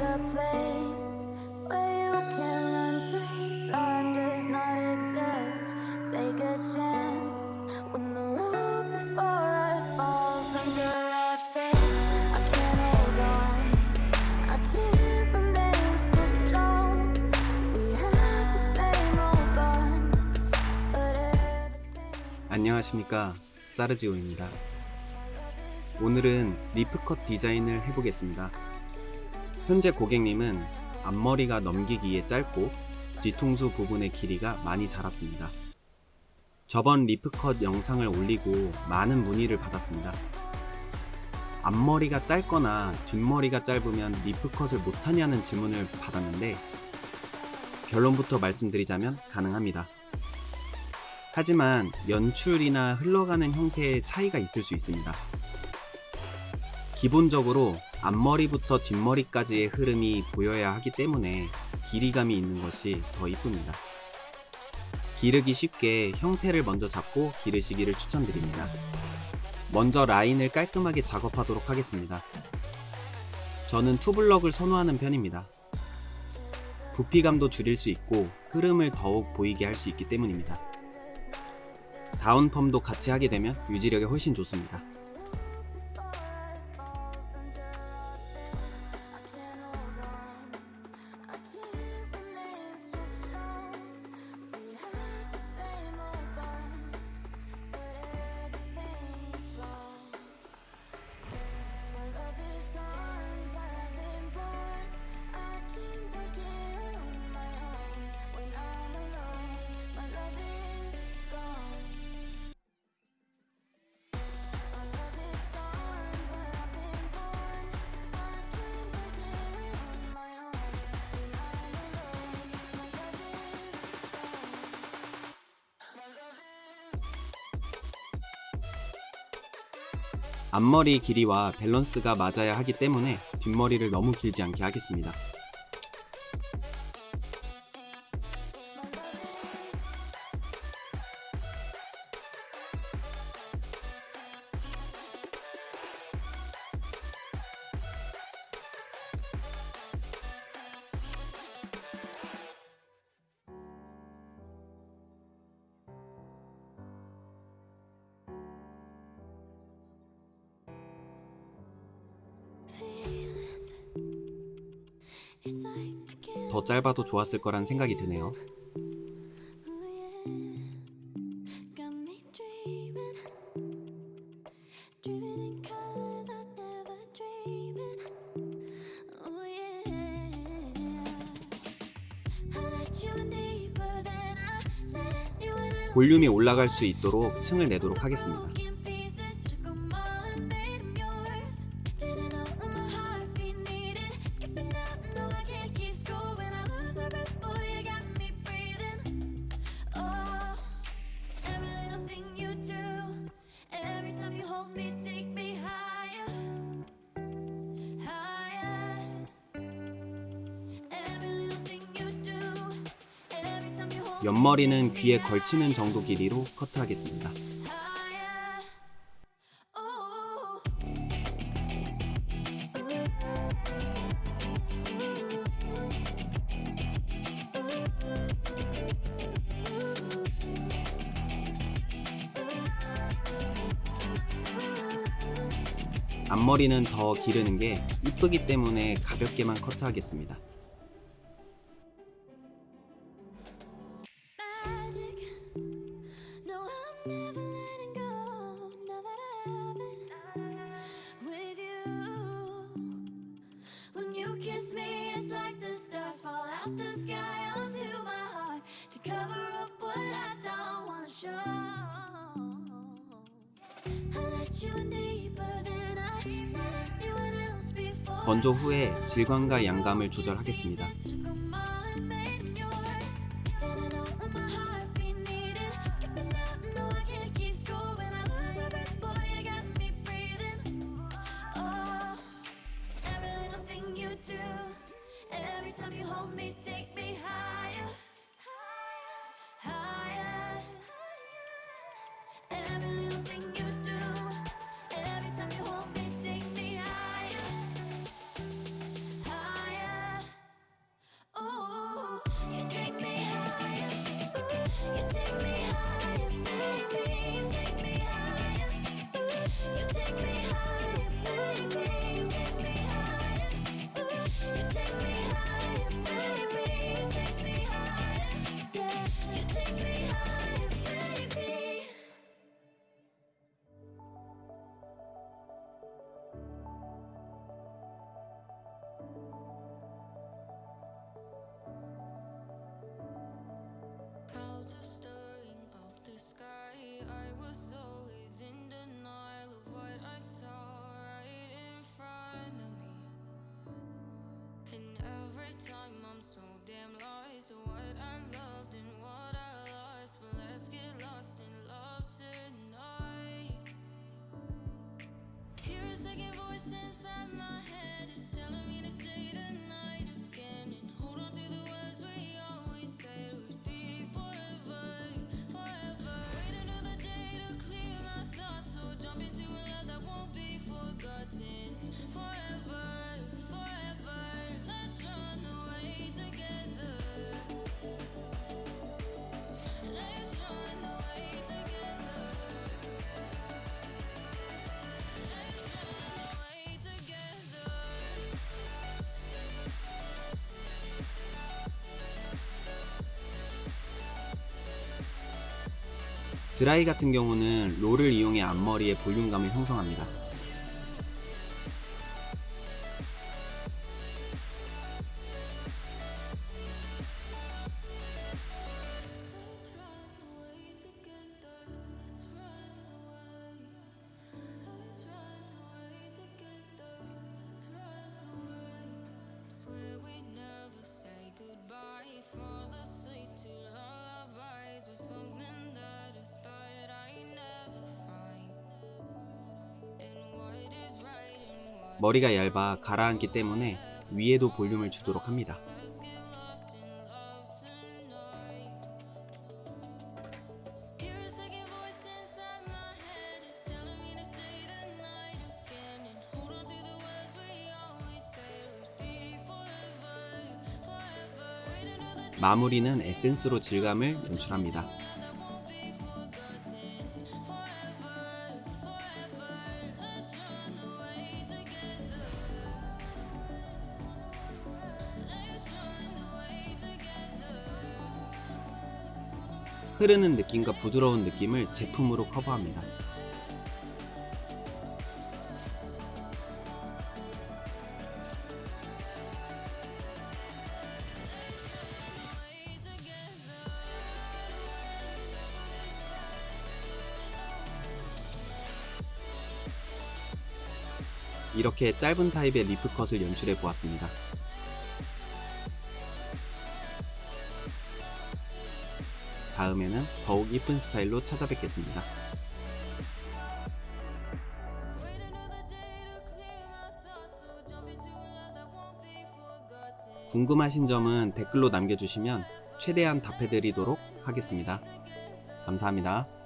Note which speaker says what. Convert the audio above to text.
Speaker 1: a place
Speaker 2: 안녕하십니까. 짜르지오입니다. 오늘은 leaf cut 디자인을 해보겠습니다. 현재 고객님은 앞머리가 넘기기에 짧고 뒤통수 부분의 길이가 많이 자랐습니다. 저번 leaf cut 영상을 올리고 많은 문의를 받았습니다. 앞머리가 짧거나 뒷머리가 짧으면 leaf cut을 못하냐는 질문을 받았는데 결론부터 말씀드리자면 가능합니다 하지만 연출이나 흘러가는 형태의 차이가 있을 수 있습니다. 기본적으로 앞머리부터 뒷머리까지의 흐름이 보여야 하기 때문에 길이감이 있는 것이 더 이쁩니다. 기르기 쉽게 형태를 먼저 잡고 기르시기를 추천드립니다. 먼저 라인을 깔끔하게 작업하도록 하겠습니다. 저는 투블럭을 선호하는 편입니다. 부피감도 줄일 수 있고 흐름을 더욱 보이게 할 수 있기 때문입니다. 다운펌도 같이 하게 되면 유지력이 훨씬 좋습니다. 앞머리 길이와 밸런스가 맞아야 하기 때문에 뒷머리를 너무 길지 않게 하겠습니다. 더 짧아도 좋았을 거란 생각이 드네요.
Speaker 1: Oh.
Speaker 2: 볼륨이 올라갈 수 있도록 층을 내도록 하겠습니다. 옆머리는 귀에 걸치는 정도 길이로 커트하겠습니다. 앞머리는 더 기르는 게 이쁘기 때문에 가볍게만 커트하겠습니다.
Speaker 1: Out the sky onto my heart to cover up what I don't wanna show. I let you in deeper than I let anyone else before.
Speaker 2: 건조 후에 질감과 양감을 조절하겠습니다.
Speaker 3: And every time
Speaker 2: 드라이 같은 경우는 롤을 이용해 앞머리의 볼륨감을 형성합니다. 머리가 얇아 가라앉기 때문에 위에도 볼륨을 주도록 합니다. 마무리는 에센스로 질감을 연출합니다. 흐르는 느낌과 부드러운 느낌을 제품으로 커버합니다. 이렇게 짧은 타입의 리프컷을 연출해 보았습니다. 다음에는 더욱 이쁜 스타일로 찾아뵙겠습니다. 궁금하신 점은 댓글로 남겨주시면 최대한 답해드리도록 하겠습니다. 감사합니다.